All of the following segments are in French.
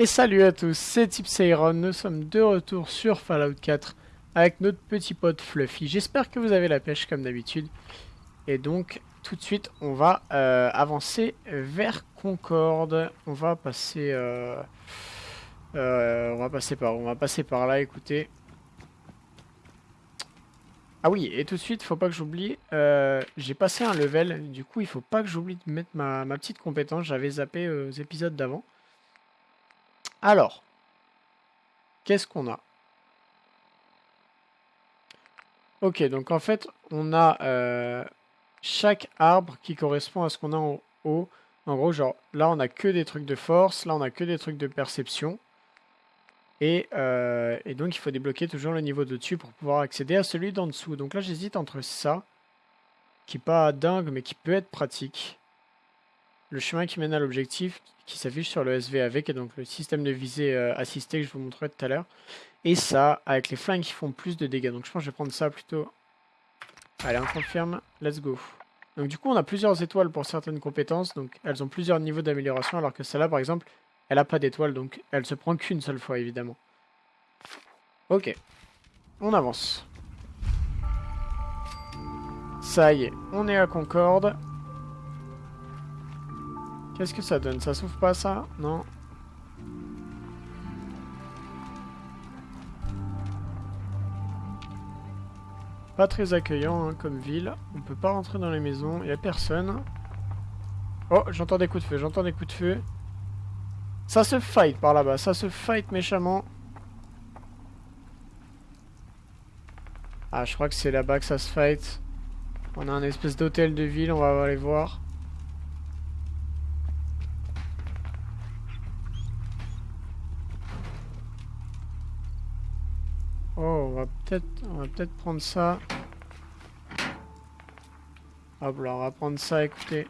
Et salut à tous, c'est Tipsairon, nous sommes de retour sur Fallout 4 avec notre petit pote Fluffy. J'espère que vous avez la pêche comme d'habitude. Et donc, tout de suite, on va euh, avancer vers Concorde. On va passer... Euh, euh, on va passer par On va passer par là, écoutez. Ah oui, et tout de suite, faut pas que j'oublie, j'ai passé un level, du coup il faut pas que j'oublie de mettre ma, ma petite compétence, j'avais zappé aux épisodes d'avant. Alors, qu'est-ce qu'on a? Ok, donc en fait, on a euh, chaque arbre qui correspond à ce qu'on a en haut. En gros, genre, là, on a que des trucs de force, là, on a que des trucs de perception. Et, euh, et donc, il faut débloquer toujours le niveau de dessus pour pouvoir accéder à celui d'en dessous. Donc là, j'hésite entre ça, qui n'est pas dingue, mais qui peut être pratique. Le chemin qui mène à l'objectif, qui s'affiche sur le SVAV, qui est donc le système de visée euh, assisté que je vous montrerai tout à l'heure. Et ça, avec les flingues qui font plus de dégâts. Donc je pense que je vais prendre ça plutôt. Allez, on confirme. Let's go. Donc du coup, on a plusieurs étoiles pour certaines compétences. Donc elles ont plusieurs niveaux d'amélioration, alors que celle-là, par exemple, elle n'a pas d'étoile. Donc elle se prend qu'une seule fois, évidemment. Ok. On avance. Ça y est, on est à Concorde. Qu'est-ce que ça donne? Ça s'ouvre pas ça? Non Pas très accueillant hein, comme ville. On peut pas rentrer dans les maisons. Il a personne. Oh, j'entends des coups de feu. J'entends des coups de feu. Ça se fight par là-bas. Ça se fight méchamment. Ah, je crois que c'est là-bas que ça se fight. On a un espèce d'hôtel de ville. On va aller voir. Oh, on va peut-être on va peut-être prendre ça. Hop là, on va prendre ça, écoutez.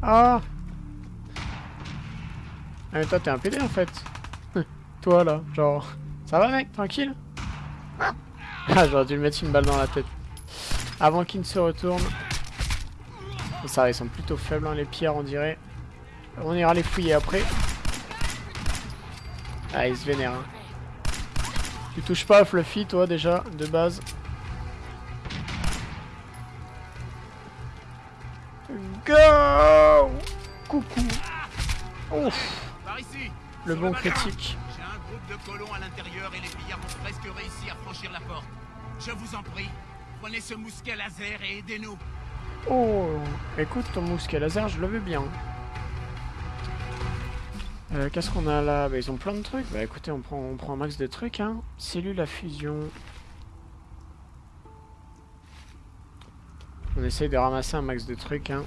Ah Ah mais toi t'es un PD en fait. toi là, genre... Ça va mec, tranquille? Ah j'aurais dû lui mettre une balle dans la tête. Avant qu'il ne se retourne. Ça ils sont plutôt faibles hein, les pierres on dirait. On ira les fouiller après. Ah, il se vénère. Hein. Tu touches pas à Fluffy, toi, déjà, de base. Go Coucou Ouf Le bon critique. J'ai un groupe de colons à l'intérieur et les pillards ont presque réussi à franchir la porte. Je vous en prie, prenez ce mousquet laser et aidez-nous. Oh Écoute, ton mousquet laser, je le veux bien. Euh, qu'est-ce qu'on a là? Bah, Ils ont plein de trucs. Bah écoutez, on prend, on prend un max de trucs. Hein. Cellule à fusion. On essaye de ramasser un max de trucs. Hein.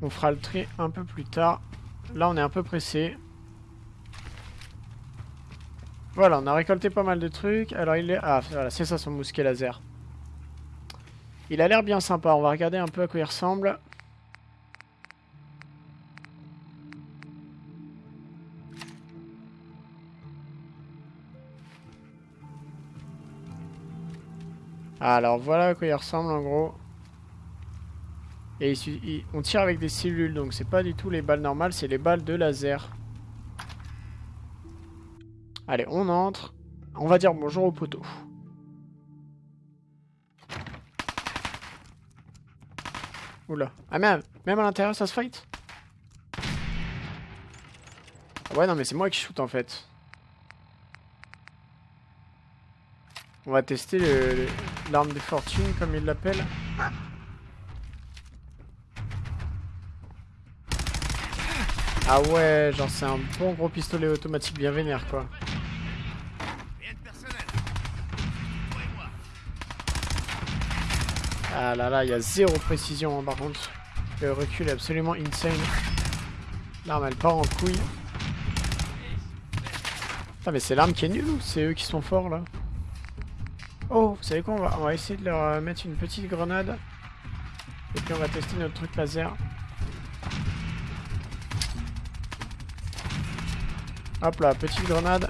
On fera le tri un peu plus tard. Là, on est un peu pressé. Voilà, on a récolté pas mal de trucs. Alors, il est... Ah, voilà, c'est ça son mousquet laser. Il a l'air bien sympa. On va regarder un peu à quoi il ressemble. Alors voilà à quoi il ressemble en gros. Et on tire avec des cellules, donc c'est pas du tout les balles normales, c'est les balles de laser. Allez, on entre. On va dire bonjour au poteau. Ah même, même à l'intérieur ça se fight? Ah Ouais non mais c'est moi qui shoot en fait. On va tester l'arme de fortune comme il l'appelle. Ah ouais, genre c'est un bon gros pistolet automatique bien vénère quoi. Ah là là, il y a zéro précision hein, par contre. Le recul est absolument insane. L'arme elle part en couille. Putain mais c'est l'arme qui est nulle ou c'est eux qui sont forts là Oh, vous savez quoi on va, on va essayer de leur euh, mettre une petite grenade. Et puis on va tester notre truc laser. Hop là, petite grenade.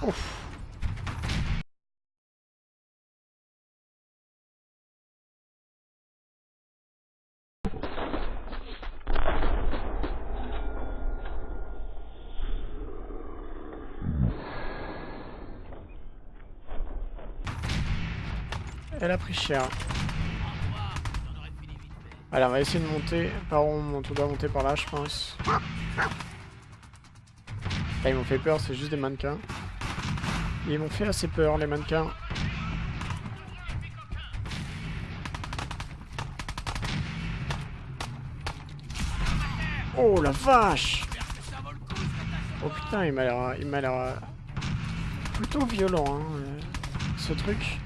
Ouf. Elle a pris cher. Allez, on va essayer de monter. Par où on monte On doit monter par là, je pense. Ah, ils m'ont fait peur, c'est juste des mannequins. Ils m'ont fait assez peur, les mannequins. Oh la vache Oh putain, il m'a l'air... L'air... Plutôt violent, hein, euh, ce truc.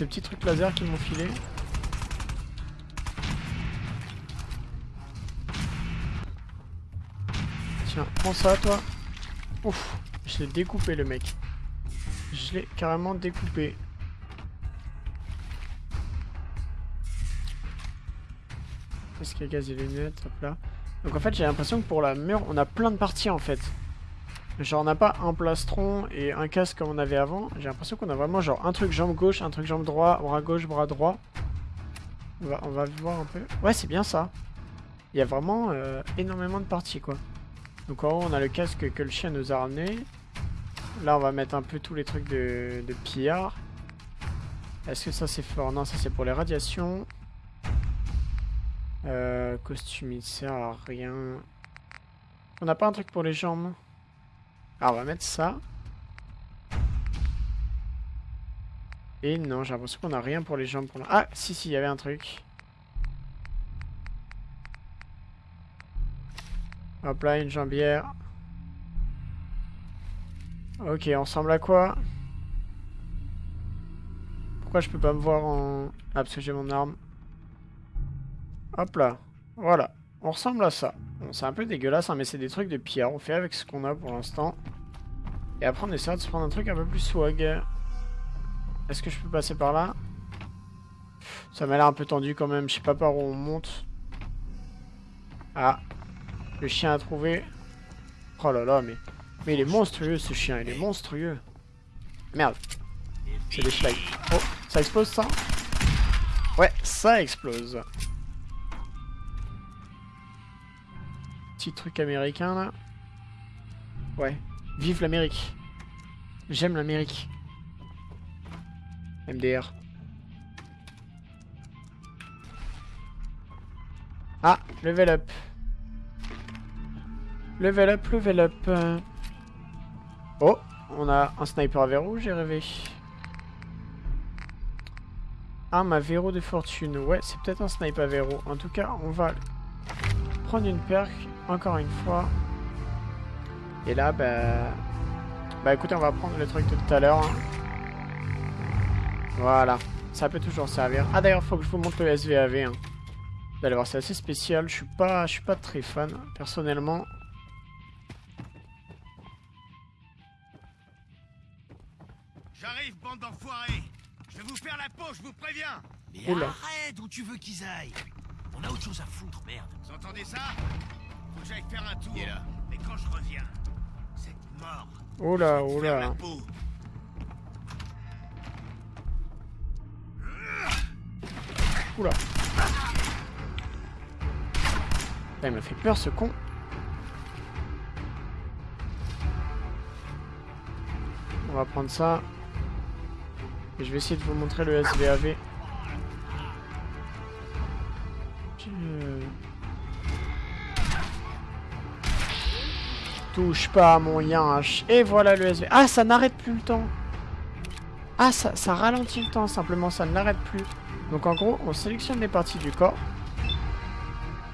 Ce petit truc laser qu'ils m'ont filé. Tiens, prends ça, toi. Ouf, je l'ai découpé, le mec. Je l'ai carrément découpé. Est-ce qu'il y a gaz et lunettes? Hop là. Donc en fait, j'ai l'impression que pour la mur, on a plein de parties en fait. Genre, on n'a pas un plastron et un casque comme on avait avant. J'ai l'impression qu'on a vraiment genre un truc jambe gauche, un truc jambe droit, bras gauche, bras droit. On va, voir un peu. Ouais, c'est bien ça. Il y a vraiment euh, énormément de parties quoi. Donc en haut, on a le casque que le chien nous a ramené. Là, on va mettre un peu tous les trucs de, de pillard. Est-ce que ça c'est fort? Non, ça c'est pour les radiations. Euh, costume, il sert à rien. On n'a pas un truc pour les jambes Alors, on va mettre ça. Et non, j'ai l'impression qu'on n'a rien pour les jambes. Pour Ah, si, si, il y avait un truc. Hop là, une jambière. Ok, on ressemble à quoi? Pourquoi je peux pas me voir en... Ah, parce que j'ai mon arme. Hop là. Voilà. On ressemble à ça. Bon, c'est un peu dégueulasse, hein, mais c'est des trucs de pierre. On fait avec ce qu'on a pour l'instant. Et après, on essaiera de se prendre un truc un peu plus swag. Est-ce que je peux passer par là? Ça m'a l'air un peu tendu quand même. Je sais pas par où on monte. Ah. Le chien a trouvé. Oh là là, mais... Mais il est monstrueux, ce chien. Il est monstrueux. Merde. C'est des schlag. Oh, ça explose, ça? Ouais, ça explose. Petit truc américain là. Ouais. Vive l'Amérique. J'aime l'Amérique. MDR. Ah, level up. Level up, level up. Oh, on a un sniper à verrou, j'ai rêvé. Ah, ma verrou de fortune. Ouais, c'est peut-être un sniper à verrou. En tout cas, on va prendre une perque encore une fois. Et là, bah... Bah écoutez, on va prendre le truc de tout à l'heure. Hein. Voilà. Ça peut toujours servir. Ah d'ailleurs, faut que je vous montre le SVAV. Hein. Vous allez voir, c'est assez spécial. Je suis pas, je suis pas très fan, personnellement. J'arrive, bande d'enfoirés Je vais vous faire la peau, je vous préviens Mais arrête, où tu veux qu'ils aillent On a autre chose à foutre, merde Vous entendez ça? Faut que j'aille faire un tour. là. Mais quand je reviens, mort. Oh là, oh là. Oula. Il m'a fait peur ce con. On va prendre ça. Et je vais essayer de vous montrer le SVAV. Touche pas mon yinche. Et voilà le SV. Ah, ça n'arrête plus le temps. Ah, ça, ralentit le temps, simplement, ça ne l'arrête plus. Donc en gros, on sélectionne les parties du corps.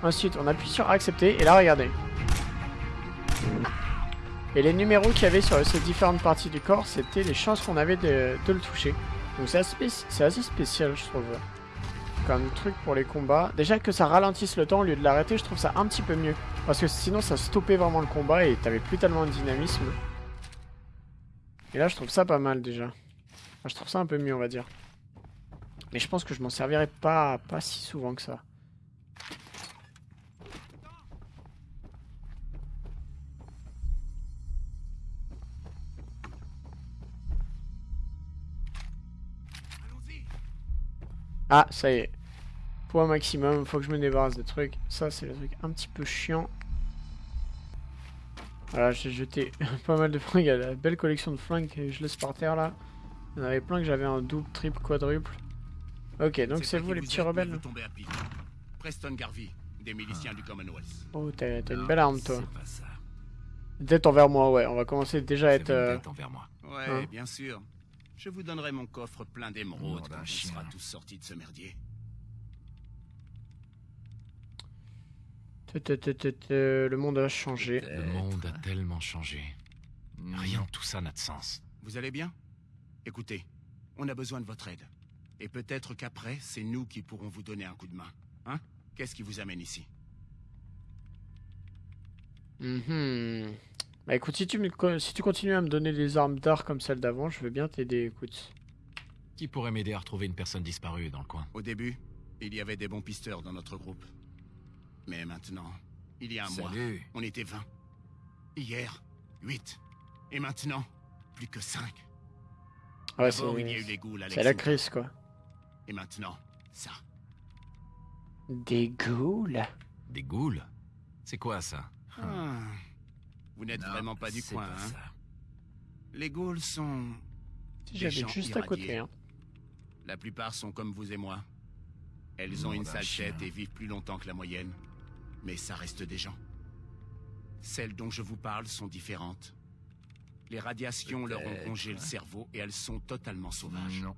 Ensuite, on appuie sur accepter. Et là, regardez. Et les numéros qu'il y avait sur ces différentes parties du corps, c'était les chances qu'on avait de, le toucher. Donc c'est assez spécial, je trouve comme truc pour les combats. Déjà que ça ralentisse le temps au lieu de l'arrêter, je trouve ça un petit peu mieux. Parce que sinon ça stoppait vraiment le combat et t'avais plus tellement de dynamisme. Et là je trouve ça pas mal déjà. je trouve ça un peu mieux on va dire. Mais je pense que je m'en servirai pas, pas si souvent que ça. Ah, ça y est. Poids maximum, faut que je me débarrasse des trucs. Ça, c'est le truc un petit peu chiant. Voilà, j'ai jeté pas mal de fringues. Il y a la belle collection de fringues que je laisse par terre, là. Il y en avait plein que j'avais un double, triple, quadruple. Ok, donc c'est vous les petits rebelles vous tomber à pic. Preston Garvey, des miliciens du Commonwealth. Oh, t'as une belle arme toi. Tête envers moi, ouais. On va commencer déjà à être... euh, envers moi. Ouais, Hein bien sûr. Je vous donnerai mon coffre plein d'émeraudes quand on sera tous sortis de ce merdier. Le monde a changé. Le monde a tellement changé. Rien de tout ça n'a de sens. Vous allez bien? Écoutez, on a besoin de votre aide. Et peut-être qu'après, c'est nous qui pourrons vous donner un coup de main. Hein? Qu'est-ce qui vous amène ici? Mhm. Bah écoute, si tu, me si tu continues à me donner des armes d'art comme celle d'avant, je veux bien t'aider, écoute. Qui pourrait m'aider à retrouver une personne disparue dans le coin? Au début, il y avait des bons pisteurs dans notre groupe. Mais maintenant, il y a un mois, on était 20. Hier, 8. Et maintenant, plus que 5. Ouais, D'abord, il y a eu c'est les ghouls, c'est la crise, quoi. Et maintenant, ça. Des ghouls Des ghouls C'est quoi ça? Ah. Vous n'êtes Non, vraiment pas du c'est coin, pas hein ça. Les ghouls sont... J'habite gens juste à côté, irradiés. hein. La plupart sont comme vous et moi. Elles ont une sale tête et vivent plus longtemps que la moyenne. Mais ça reste des gens. Celles dont je vous parle sont différentes. Les radiations leur ont rongé le cerveau et elles sont totalement sauvages. Non.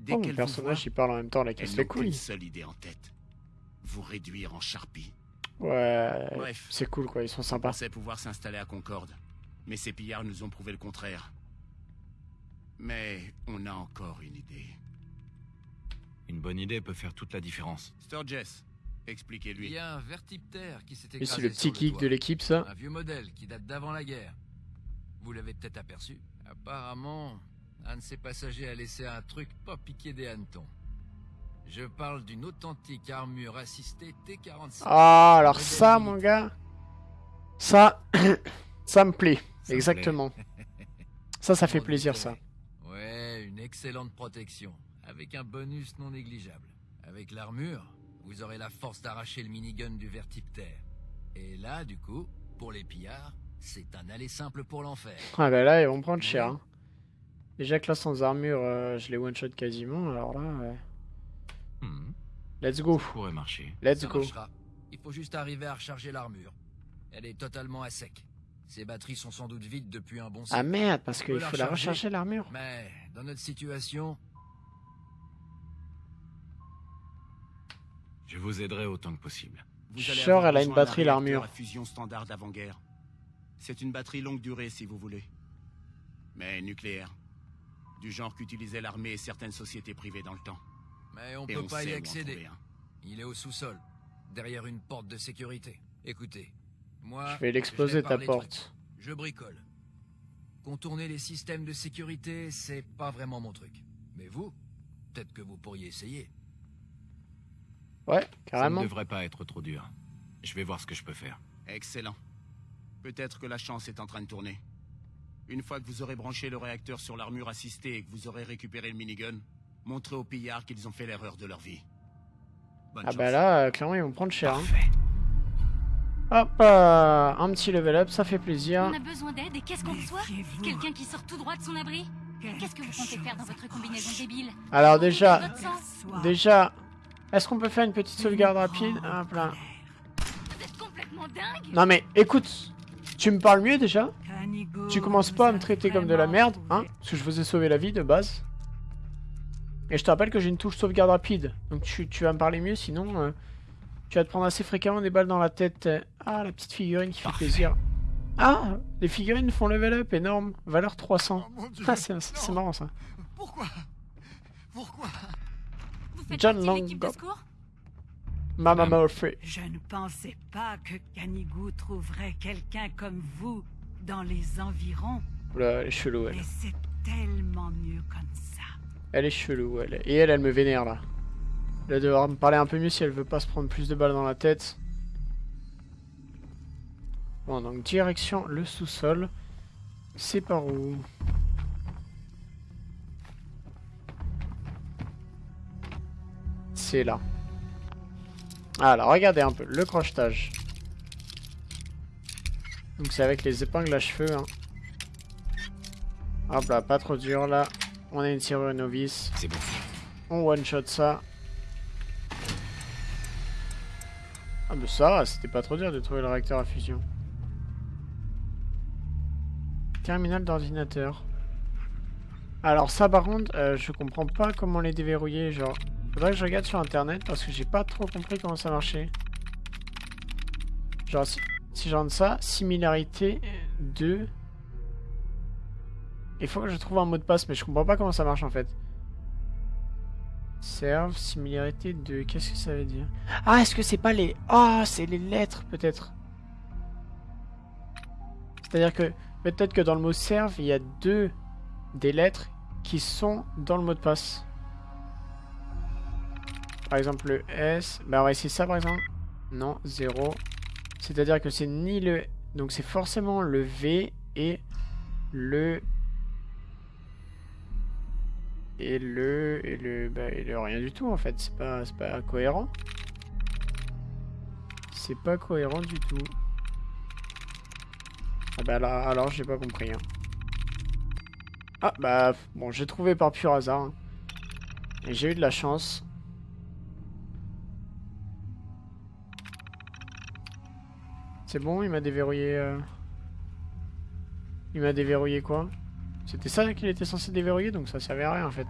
Dès Oh, mon personnage, voient, il parle en même temps, la elles casse n'ont les qu'une couilles. seule idée en tête. Vous réduire en charpie. Ouais, Bref. c'est cool, quoi. Ils sont On sympas. pensait pouvoir s'installer à Concorde. Mais ces pillards nous ont prouvé le contraire. Mais on a encore une idée. Une bonne idée peut faire toute la différence. Sturgess, Il expliquez-lui. y a un vertiptère qui s'est Et écrasé c'est le sur petit geek toit. de l'équipe, ça. Un vieux modèle qui date d'avant la guerre. Vous l'avez peut-être aperçu. Apparemment, un de ses passagers a laissé un truc pas piqué des hannetons. Je parle d'une authentique armure assistée T-46. Ah, alors ça, mon gars, ça, ça me plaît. Ça me Exactement. Ça, ça fait plaisir, ça. Ouais, une excellente protection, avec un bonus non négligeable. Avec l'armure, vous aurez la force d'arracher le minigun du vertiptère. Et là, du coup, pour les pillards, c'est un aller simple pour l'enfer. Ah bah là, ils vont prendre cher. hein. Déjà que là, sans armure, euh, je les one-shot quasiment. Alors là, ouais. Hmm, let's go. ça pourrait marcher. Let's Ça go. marchera. Il faut juste arriver à recharger l'armure. Elle est totalement à sec. Ses batteries sont sans doute vides depuis un bon Ah merde, parce qu'il faut la recharger. recharger l'armure. Mais dans notre situation, Je vous aiderai autant que possible. Avoir elle a une batterie, l'armure. à fusion standard d'avant-guerre. C'est une batterie longue durée si vous voulez. Mais nucléaire. Du genre qu'utilisaient l'armée et certaines sociétés privées dans le temps. mais on Et peut on pas y accéder. Il est au sous-sol, derrière une porte de sécurité. Écoutez, moi, Je vais l'exploser ta porte. Je bricole. Contourner les systèmes de sécurité, c'est pas vraiment mon truc. Mais vous, peut-être que vous pourriez essayer. Ouais, Ça ne carrément. devrait pas être trop dur. Je vais voir ce que je peux faire. Excellent. Peut-être que la chance est en train de tourner. Une fois que vous aurez branché le réacteur sur l'armure assistée et que vous aurez récupéré le minigun, montrez aux pillards qu'ils ont fait l'erreur de leur vie. Bonne Ah chance. bah là, euh, clairement, ils vont prendre cher. hein. Parfait. Hop, euh, un petit level up, ça fait plaisir. On a besoin d'aide et qu'est-ce qu'on reçoit Quelqu'un qui sort tout droit de son abri Qu'est-ce que vous comptez faire dans votre combinaison débile Alors déjà, déjà, est-ce qu'on peut faire une petite sauvegarde rapide? Hop là. Non mais écoute, tu me parles mieux déjà Tu commences pas à me traiter comme de la merde, hein? Parce que je vous ai sauvé la vie de base. Et je te rappelle que j'ai une touche sauvegarde rapide. Donc tu, tu vas me parler mieux, sinon euh, tu vas te prendre assez fréquemment des balles dans la tête. Ah, la petite figurine qui fait Parfait. plaisir. Ah, les figurines font level up, énorme. Valeur 300. Oh mon dieu Ah, c'est marrant ça. Pourquoi? Pourquoi? Vous faites John partie de l'équipe de Longo. secours? Mama. Murphy. Je ne pensais pas que Canigou trouverait quelqu'un comme vous dans les environs, Oula, elle est chelou, elle. mais c'est tellement mieux comme ça. Elle est chelou, elle. Et elle, elle me vénère là. Elle va devoir me parler un peu mieux si elle veut pas se prendre plus de balles dans la tête. Bon, donc direction le sous-sol. C'est par où? C'est là. Alors, regardez un peu, le crochetage. Donc c'est avec les épingles à cheveux. Hein. Hop là, pas trop dur là. On a une serrure novice. C'est bon. On one-shot ça. Ah mais ça c'était pas trop dur de trouver le réacteur à fusion. Terminal d'ordinateur. Alors ça par contre, euh, je comprends pas comment les déverrouiller, genre... Faudrait que je regarde sur internet parce que j'ai pas trop compris comment ça marchait. Genre si, si je ça, similarité 2... Il faut que je trouve un mot de passe, mais je comprends pas comment ça marche en fait. Serve, similarité 2, qu'est-ce que ça veut dire? Ah, est-ce que c'est pas les... Ah, c'est les lettres peut-être. C'est-à-dire que peut-être que dans le mot serve, il y a deux des lettres qui sont dans le mot de passe. Par exemple le S, bah on va essayer ça par exemple. Non, 0. C'est-à-dire que c'est ni le... Donc c'est forcément le V et le et le et le bah, et le rien du tout en fait c'est pas pas cohérent c'est pas cohérent du tout ah bah là alors j'ai pas compris hein. ah bah bon j'ai trouvé par pur hasard hein. et j'ai eu de la chance c'est bon il m'a déverrouillé euh... il m'a déverrouillé quoi? C'était ça qu'il était censé déverrouiller, donc ça servait à rien en fait.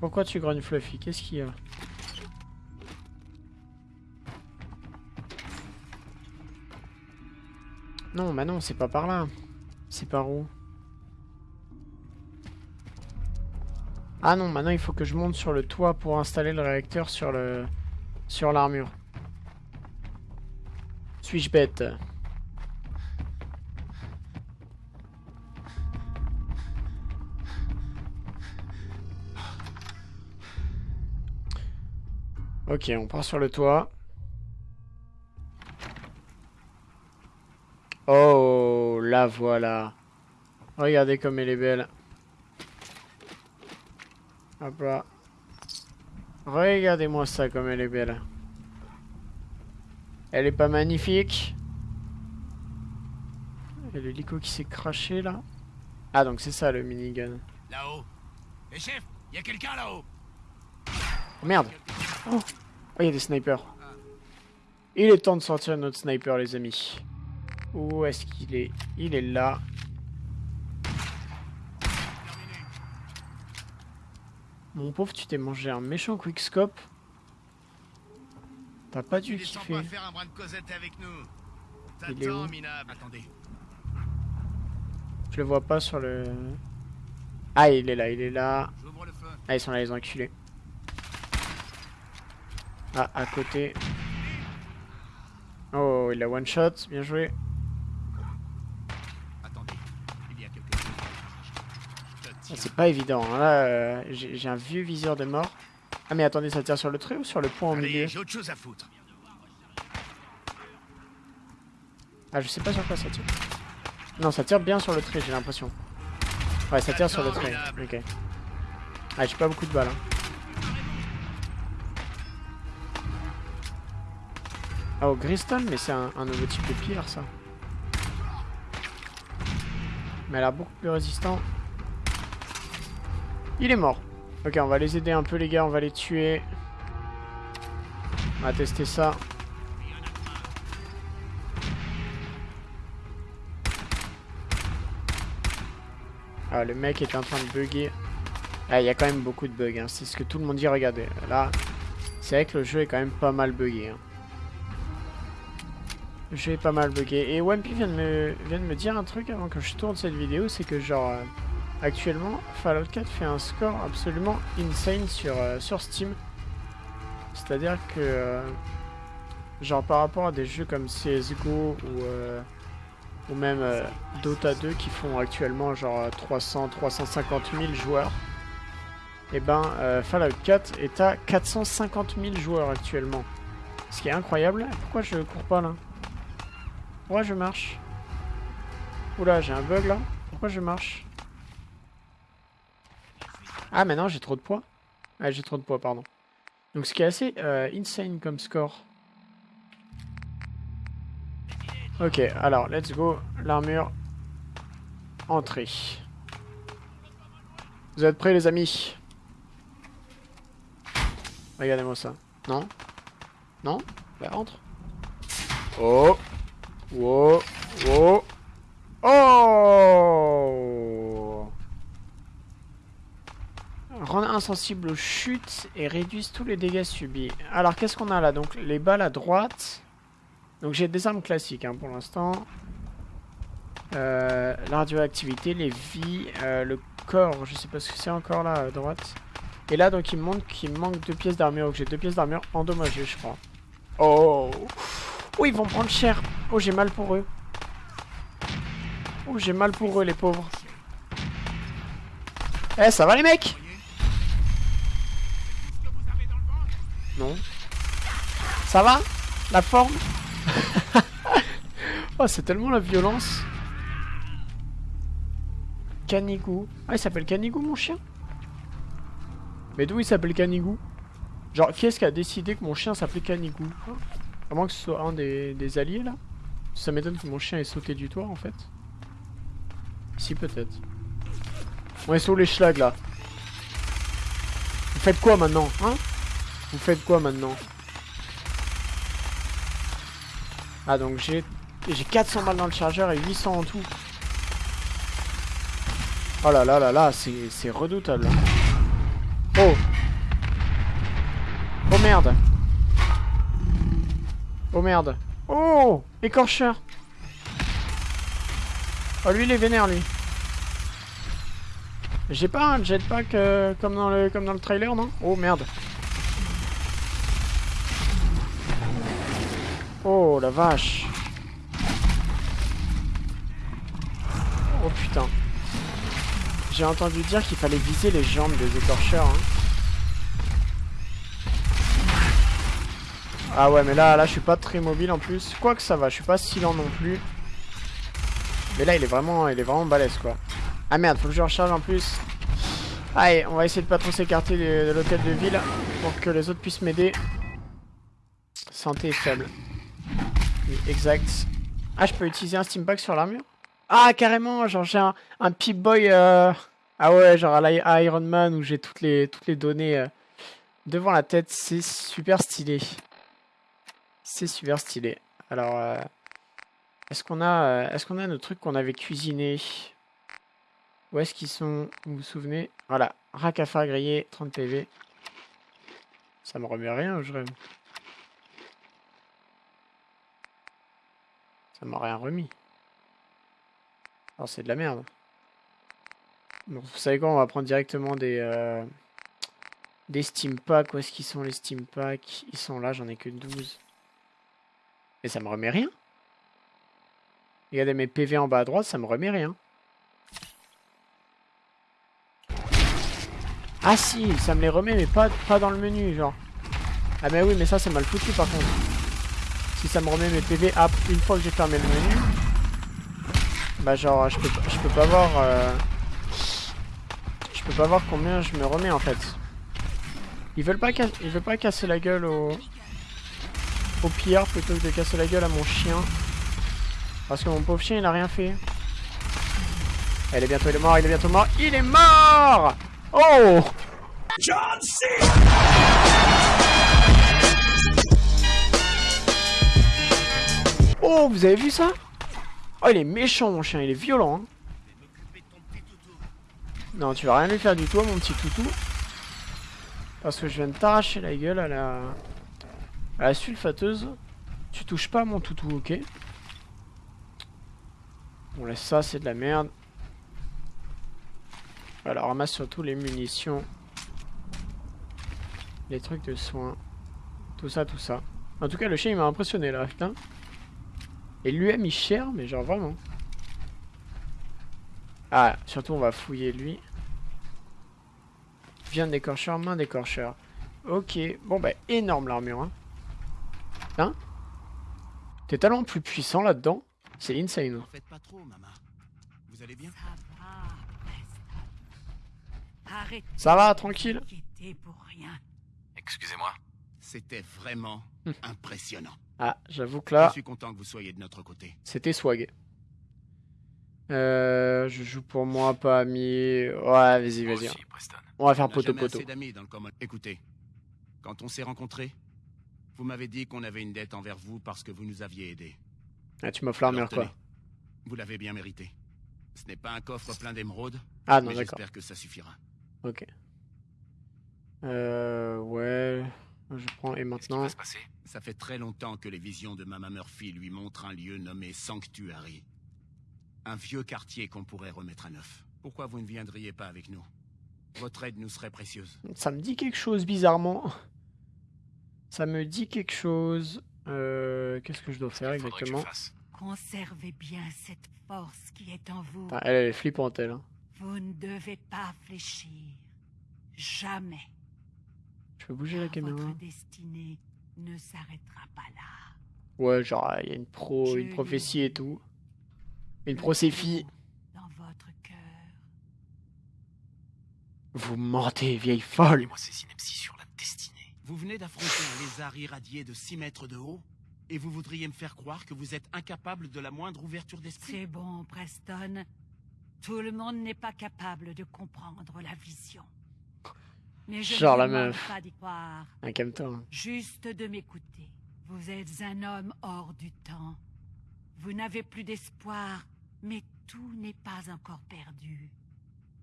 Pourquoi tu grognes Fluffy? Qu'est-ce qu'il y a? Non, bah non, c'est pas par là. C'est par où? Ah non, maintenant il faut que je monte sur le toit pour installer le réacteur sur le sur l'armure. Suis-je bête Ok, on part sur le toit. Oh, la voilà. Regardez comme elle est belle. Hop là. Regardez-moi ça comme elle est belle. Elle est pas magnifique Et l'hélico qui s'est craché là. Ah donc c'est ça le minigun. Là-haut. Et chef, y a quelqu'un là-haut. Oh, merde. Oh, il y a des snipers. Il est temps de sortir notre sniper, les amis. Où est-ce qu'il est? Il est là. Mon pauvre, tu t'es mangé un méchant quickscope. T'as pas dû kiffer. Il est où Attendez. Je le vois pas sur le... Ah, il est là, il est là. Ah, ils sont là, les enculés. Ah, à côté. Oh, il a one shot, bien joué. Ah, c'est pas évident, hein. là euh, j'ai un vieux viseur de mort. Ah mais attendez, ça tire sur le trait ou sur le point au milieu J'ai autre chose à foutre. Ah je sais pas sur quoi ça tire. Non, ça tire bien sur le trait, j'ai l'impression. Ouais, ça tire sur le trait. Ok. Ah, j'ai pas beaucoup de balles. Hein. Ah, au Griston, mais c'est un, nouveau type de pierre, ça. Mais elle a beaucoup plus résistant. Il est mort. Ok, on va les aider un peu, les gars. On va les tuer. On va tester ça. Ah, le mec est en train de bugger. Ah, il y a quand même beaucoup de bugs. Hein. C'est ce que tout le monde dit. Regardez, là, c'est vrai que le jeu est quand même pas mal buggé. Hein. J'ai pas mal bugué. Et Wampy vient, de me, vient de me dire un truc avant que je tourne cette vidéo, c'est que genre, euh, actuellement, Fallout 4 fait un score absolument insane sur, euh, sur Steam. C'est-à-dire que, euh, genre par rapport à des jeux comme CSGO ou, ou même Dota 2 qui font actuellement genre 300, 350 000 joueurs, et eh ben Fallout 4 est à 450 000 joueurs actuellement. Ce qui est incroyable. Pourquoi je cours pas là? Pourquoi je marche? Oula, j'ai un bug là. Pourquoi je marche? Ah, maintenant j'ai trop de poids. Ah, j'ai trop de poids, pardon. Donc ce qui est assez euh, insane comme score. Ok, alors, let's go. L'armure. Entrée. Vous êtes prêts les amis? Regardez-moi ça. Non? Non? Bah entre. Oh Oh Oh Oh Rendre insensible aux chutes et réduisent tous les dégâts subis. Alors qu'est-ce qu'on a là? Donc les balles à droite. Donc j'ai des armes classiques hein, pour l'instant. Euh, la radioactivité, les vies, euh, le corps, je sais pas ce que c'est encore là à droite. Et là donc il me montre qu'il manque deux pièces d'armure. Donc j'ai deux pièces d'armure endommagées je crois. Oh Oh ils vont prendre cher. Oh j'ai mal pour eux. Oh j'ai mal pour eux les pauvres. Eh ça va les mecs Non. Ça va La forme Oh c'est tellement la violence. Canigou. Ah, il s'appelle Canigou, mon chien Mais d'où il s'appelle Canigou? Genre, qui est-ce qui a décidé que mon chien s'appelait Canigou? À moins que ce soit un des, des alliés, là Ça m'étonne que mon chien ait sauté du toit, en fait. Si, peut-être. On est sur les schlags, là. Vous faites quoi, maintenant Hein? Vous faites quoi, maintenant? Ah, donc j'ai... J'ai 400 balles dans le chargeur et 800 en tout. Oh là là là là, c'est redoutable. Oh Oh merde Oh merde Oh Écorcheur Oh lui il est vénère lui. J'ai pas un jetpack euh, comme, dans le, comme dans le trailer non? Oh merde Oh la vache Oh putain j'ai entendu dire qu'il fallait viser les jambes des écorcheurs. Hein. Ah ouais, mais là, là, je suis pas très mobile en plus. Quoi que ça va, je suis pas si lent non plus. Mais là, il est vraiment, il est vraiment balèze, quoi. Ah merde, faut que je recharge en plus. Allez, on va essayer de pas trop s'écarter de, l'hôtel de ville pour que les autres puissent m'aider. Santé est faible. Exact. Ah, je peux utiliser un steam pack sur l'armure? Ah, carrément, genre j'ai un, un Pip-Boy... Euh, ah ouais, genre à Iron Man où j'ai toutes les, toutes les données euh, devant la tête. C'est super stylé. C'est super stylé. Alors, euh, est-ce qu'on a, est-ce qu'on a nos trucs qu'on avait cuisinés? Où est-ce qu'ils sont? Vous vous souvenez? Voilà, rack à faire griller, 30 PV. Ça me remet rien, je rêve. Ça m'a rien remis. Alors c'est de la merde. Bon, vous savez quoi, on va prendre directement des, euh, des Steam Packs. Où est-ce qu'ils sont les Steam Packs? Ils sont là, j'en ai que 12. Et ça me remet rien. Regardez mes PV en bas à droite, ça me remet rien. Ah si, ça me les remet, mais pas, pas dans le menu, genre. Ah mais oui, mais ça c'est mal foutu par contre. Si ça me remet mes PV ah, une fois que j'ai fermé le menu, bah genre je peux, je peux pas voir euh, Je peux pas voir combien je me remets en fait. Ils veulent pas, ils veulent pas casser la gueule au Au pire plutôt que de casser la gueule à mon chien. Parce que mon pauvre chien il a rien fait. Elle est bientôt il est mort, il est bientôt mort Il est mort! Oh! John C. Oh vous avez vu ça? Oh, il est méchant, mon chien. Il est violent. Hein. Non, tu vas rien lui faire du tout, mon petit toutou. Parce que je viens de t'arracher la gueule à la... À la sulfateuse. Tu touches pas mon toutou, ok? On laisse ça, c'est de la merde. Alors, ramasse surtout les munitions. Les trucs de soins. Tout ça, tout ça. En tout cas, le chien, il m'a impressionné, là, putain. Et lui a mis cher, mais genre vraiment. Ah, surtout on va fouiller lui. Vient d'écorcheur, main d'écorcheur. Ok, bon bah énorme l'armure. Hein, hein? T'es tellement plus puissant là-dedans. C'est insane. pas trop, maman. Vous allez bien? Ça va, tranquille. Excusez-moi. C'était vraiment hum. impressionnant. Ah, j'avoue que là... Je suis content que vous soyez de notre côté. C'était swag. Euh, je joue pour moi, pas ami. Ouais, vas-y, vas-y. On va faire On n'a poteau jamais poteau. assez d'amis dans le common. Écoutez, quand on s'est rencontrés, vous m'avez dit qu'on avait une dette envers vous parce que vous nous aviez aidés. Ah, tu m'offres l'armure, quoi. Vous l'avez bien mérité. Ce n'est pas un coffre plein d'émeraudes, Ah non, d'accord. j'espère que ça suffira. Ok. Euh, ouais. Je prends. Et Qu'est-ce qui maintenant. va se passer? Ça fait très longtemps que les visions de Mama Murphy lui montrent un lieu nommé Sanctuary. Un vieux quartier qu'on pourrait remettre à neuf. Pourquoi vous ne viendriez pas avec nous? Votre aide nous serait précieuse. Ça me dit quelque chose bizarrement. Ça me dit quelque chose. Euh, Qu'est-ce que je dois faire exactement? Conservez bien cette force qui est en vous. Elle, elle est flippante, elle. hein. Vous ne devez pas fléchir. Jamais. Je peux bouger la caméra Votre destinée ne s'arrêtera pas là. Ouais, genre, il y a une pro, Je une prophétie et tout. Une procéphie. Dans votre cœur. Vous mentez, vieille folle. Et moi, ces synapses sur la destinée. Vous venez d'affronter un lézard irradié de 6 mètres de haut et vous voudriez me faire croire que vous êtes incapable de la moindre ouverture d'esprit? C'est bon, Preston. Tout le monde n'est pas capable de comprendre la vision. Mais je Genre la meuf. pas d'y croire. Un calme-toi. hein. Juste de m'écouter. Vous êtes un homme hors du temps. Vous n'avez plus d'espoir, mais tout n'est pas encore perdu.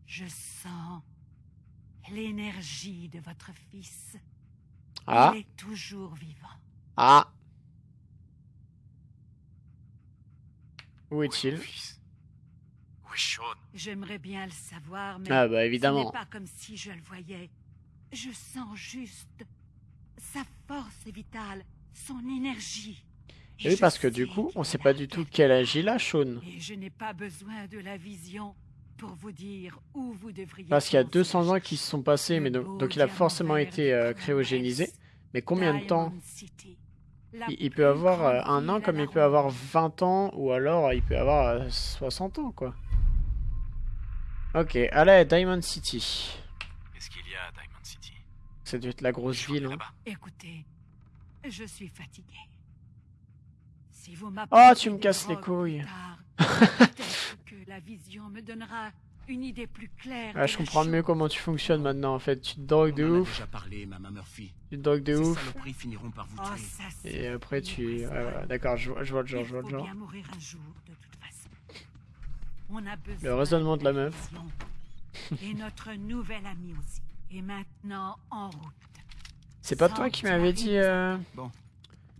Je sens l'énergie de votre fils. Ah, Il est toujours vivant. ah. Où Où est est-il Sean J'aimerais bien le savoir, mais Ah bah ce n'est évidemment. pas comme si je le voyais. Je sens juste sa force vitale, son énergie. Et oui, je parce que du coup, on qu'il sait pas du tout quel âge il a, Sean. Et je n'ai pas besoin de la vision pour vous dire où vous devriez. Parce qu'il y a penser 200 ans qui se sont passés, mais donc, il a forcément été euh, cryogénisé. Mais combien de temps la il, il peut avoir euh, un an comme il la peut avoir ronde. 20 ans, ou alors euh, il peut avoir euh, 60 ans, quoi. Ok, allez, Diamond City. Qu'est-ce qu'il y a à Diamond City Ça doit être la grosse ville. hein. là-bas Écoutez, je suis fatigué. Si vous Oh, tu me casses les couilles. plus tard, Peut-être que la vision me donnera une idée plus claire. De je comprends mieux comment tu fonctionnes maintenant, en fait. Tu te drogues de ouf, parlé, tu te drogues de ouf, par vous Oh, ça, et après tu... D'accord, je, vois- je vois le genre, Il je vois le genre. bien mourir un jour, de toute façon. On a besoin Le raisonnement de la meuf. vision. Et notre nouvel ami aussi. Et maintenant, en route. C'est pas toi qui m'avais dit euh,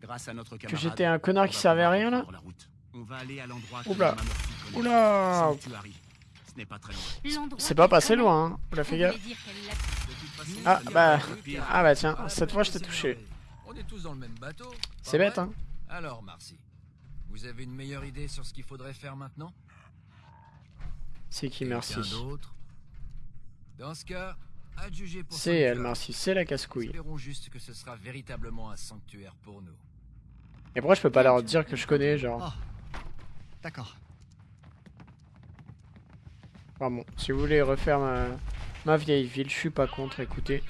Grâce à notre que camarade, j'étais un connard on qui va servait à rien, là reprendre la route. On va aller à l'endroit que Oula. Oula Sanctuary. Ce n'est pas très loin. L'endroit C'est pas passé loin, hein. Oula, fais gaffe. Ah, bah. Ah bah tiens, Ah, cette bah, fois je t'ai touché. merveilleux. On est tous dans le même bateau. pas C'est bête, hein. Alors, Marcy, vous avez une meilleure idée sur ce qu'il faudrait faire maintenant? C'est qui, merci. Dans ce cas, C'est elle, Sanctuary. merci. C'est la casse-couille. Espérons juste que ce sera véritablement un sanctuaire pour nous. Et pourquoi je peux pas leur dire que je connais, genre Oh. D'accord. Enfin bon, si vous voulez refaire ma, ma vieille ville, je suis pas contre, écoutez.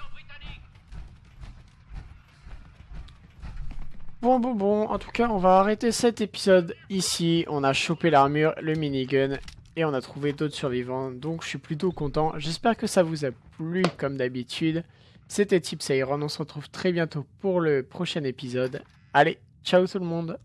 Bon, bon, bon, en tout cas, on va arrêter cet épisode ici. On a chopé l'armure, le minigun, et on a trouvé d'autres survivants, donc je suis plutôt content. J'espère que ça vous a plu, comme d'habitude. C'était Tips Iron, on se retrouve très bientôt pour le prochain épisode. Allez, ciao tout le monde